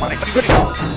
Ba-da-ba!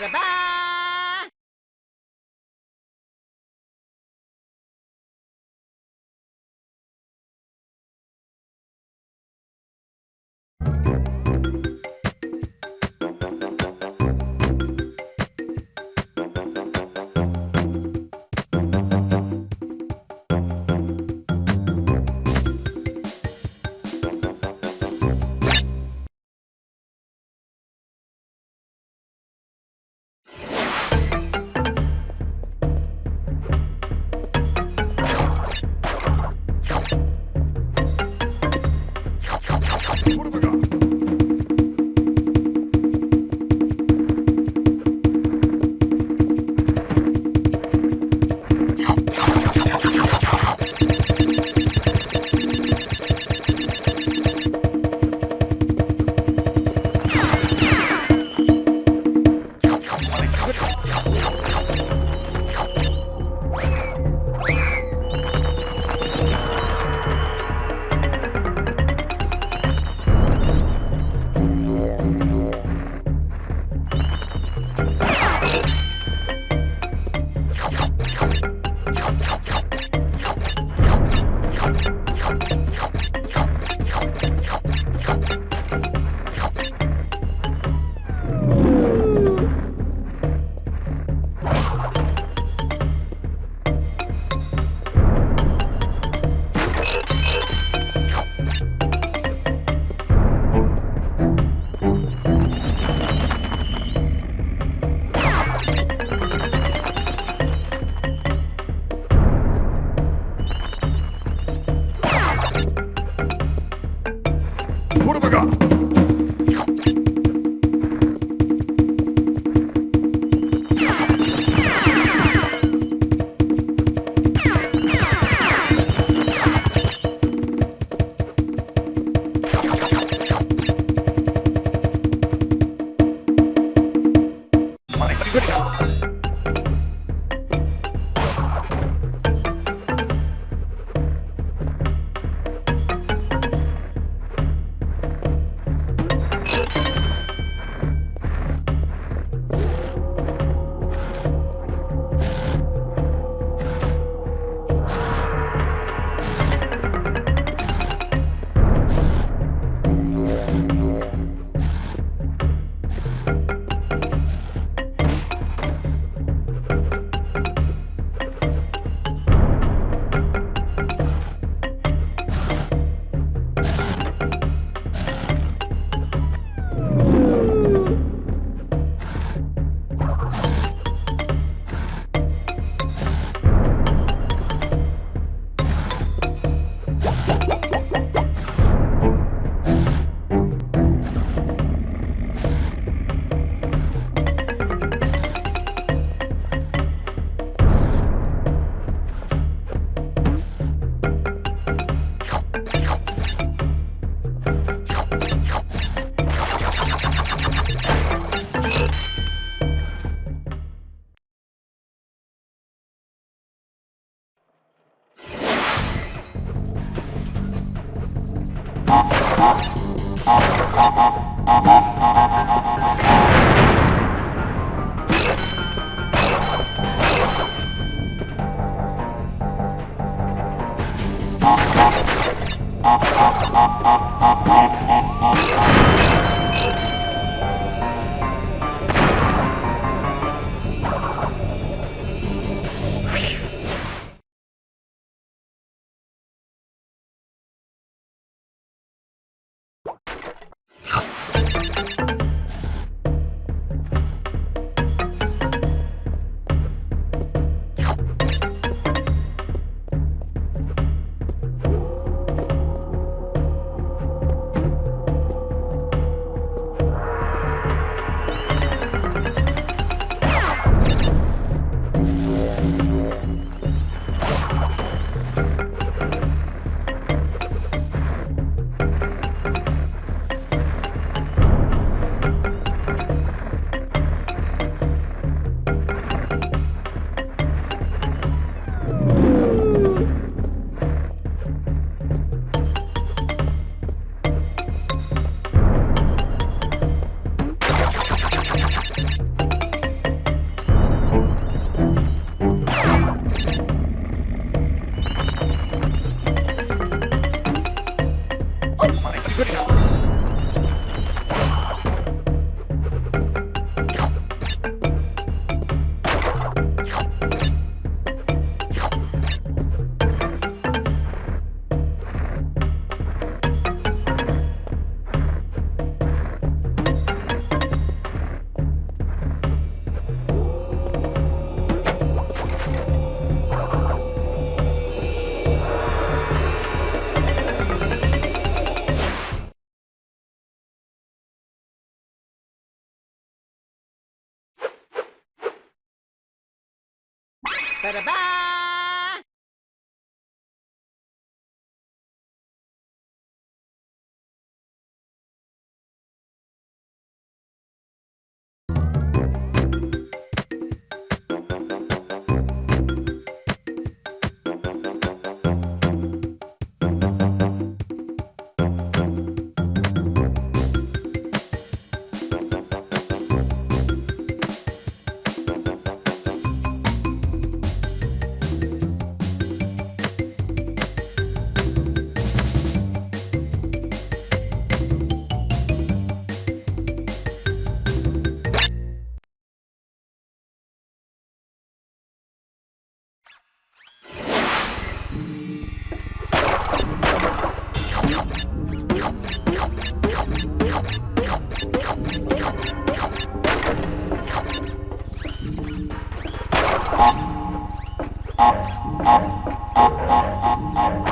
Ba-da-ba! Patreon. thank you Good. Ba-da-ba!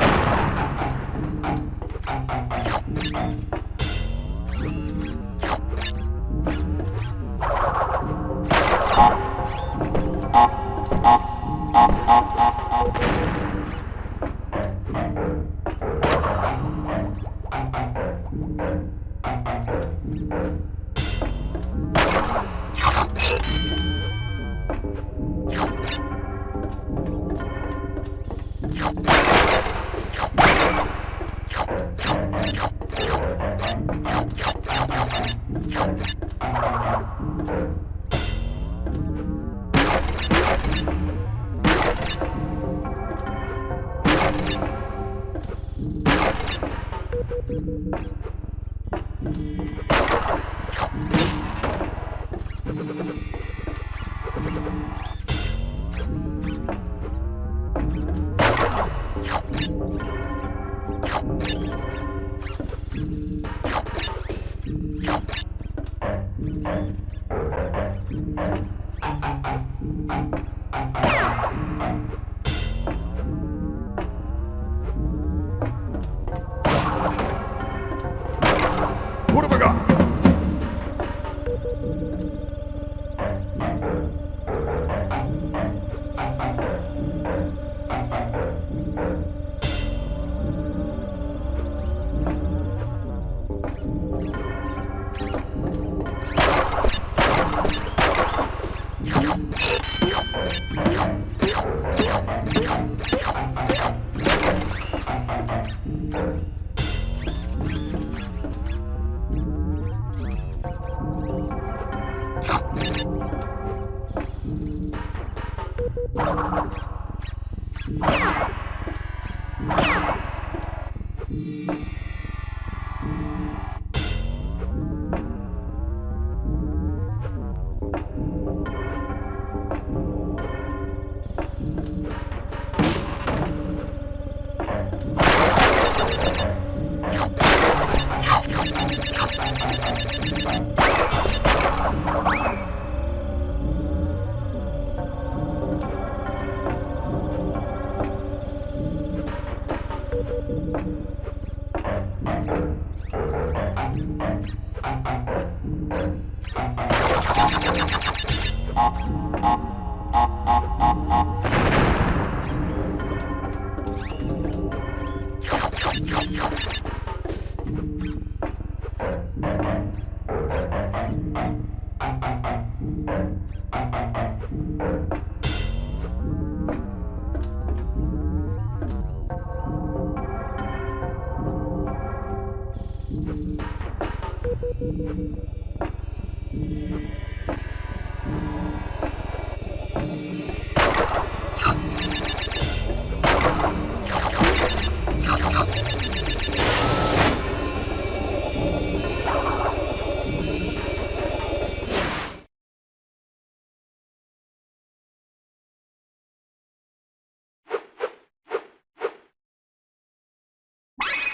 What Uh, uh.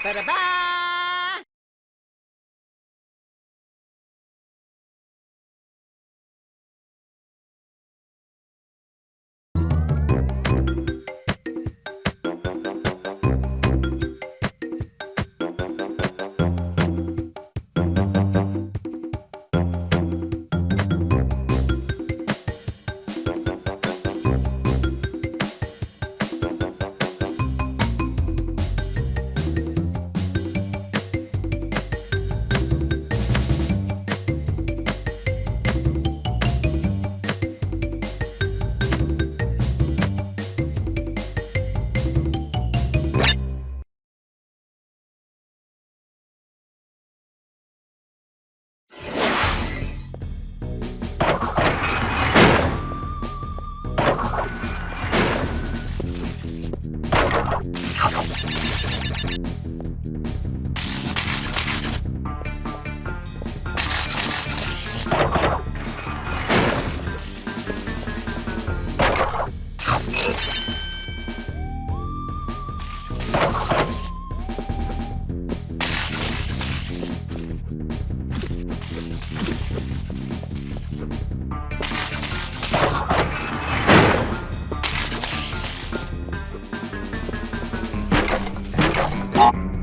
Ba-da-ba! you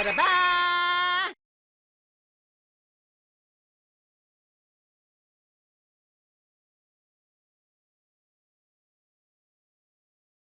Ba-da-bye!